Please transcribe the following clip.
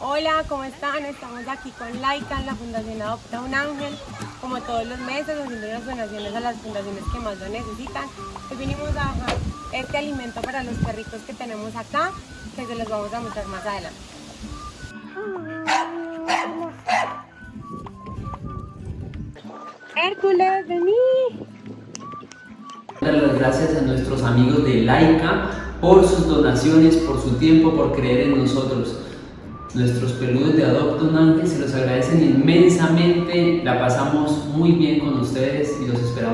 Hola, ¿cómo están? Estamos aquí con Laika en la Fundación Adopta un Ángel, como todos los meses, haciendo unas donaciones a las fundaciones que más lo necesitan. Hoy vinimos a dejar este alimento para los perritos que tenemos acá, que se los vamos a mostrar más adelante. Hércules, vení. Dar las gracias a nuestros amigos de Laika por sus donaciones, por su tiempo, por creer en nosotros. Nuestros peludos de Adopta un se los agradecen inmensamente, la pasamos muy bien con ustedes y los esperamos.